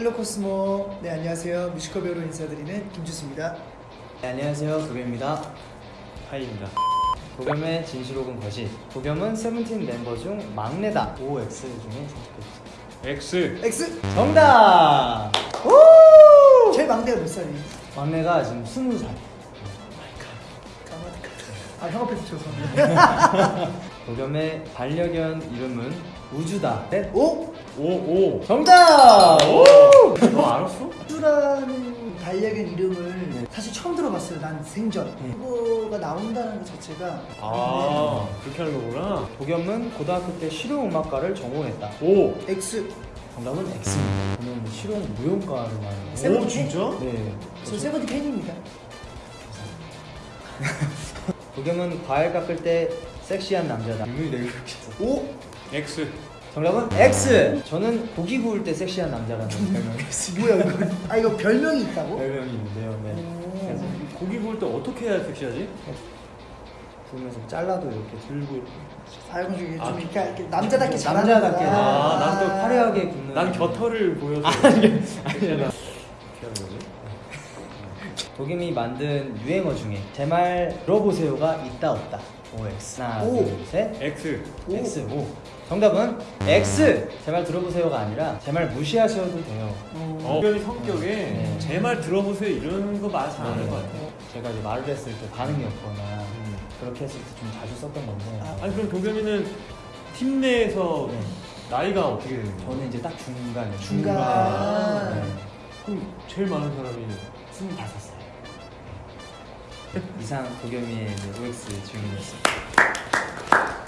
Hello Cosmo. 네, 안녕하세요. 뮤지컬 배우로 인사드리는 김주수입니다. 네, 안녕하세요 도겸입니다 하이입니다. 도겸의 진실 혹은 거짓 도겸은 세븐틴 멤버 중 막내다 OX 중에 선택해주세요 X. X! 정답! 제일 막내가 몇 살이에요? 막내가 지금 스무 살. 아, 형 앞에서 죄송합니다. 도겸의 반려견 이름은 우주다 넷 오! 오, 오. 정답! 오! 너 알았어? 쭈라는 반려견 이름을 사실 처음 들어봤어요. 난 생전. 네. 그거가 나온다는 것 자체가. 아, 그렇게 하는 거구나. 도겸은 고등학교 때 실용음악과를 전공했다 오. 네. X. 정답은 X입니다 저는 실용 무용과를 세븐틴? 오, 진짜? 네 저 세븐틴 팬입니다. 도겸은 과일 깎을 때 섹시한 남자다 유명히 내가 그렇게 했어 오! X. 정답은 X. 저는 고기 구울 때 섹시한 남자라는 별명이 있어요. 뭐야, 이거. 아, 이거 별명이 있다고? 별명이 있는데요. 네. 고기 구울 때 어떻게 해야 섹시하지? 구우면서 잘라도 이렇게 들고 아, 이거 좀 아, 이렇게, 이렇게 남자답게 잘하는 남자답게. 거야. 아, 난또 화려하게 굽는. 난 곁털을 보여서. 아니야. 어떻게 하는 거지? 도겸이 만든 유행어 중에 제 말 들어보세요가 있다 없다. OX. 하나, 오. 둘, 셋. X. 오. X. 오. 정답은 X. 제 말 들어보세요가 아니라 제 말 무시하셔도 돼요. 어. 변이 성격에 네. 제말 들어보세요 이런 거말잘안할 것 같아. 제가 이제 말을 했을 때 반응이 없거나 음. 그렇게 했을 때 좀 자주 썼던 건데. 아, 아니 그럼 도겸이는 팀 내에서 네. 나이가 어떻게 되는 거야? 저는 이제 딱 중간에 중간. 네. 그럼 제일 많은 사람이 25살. 이상 도겸이의 OX 주인이었습니다.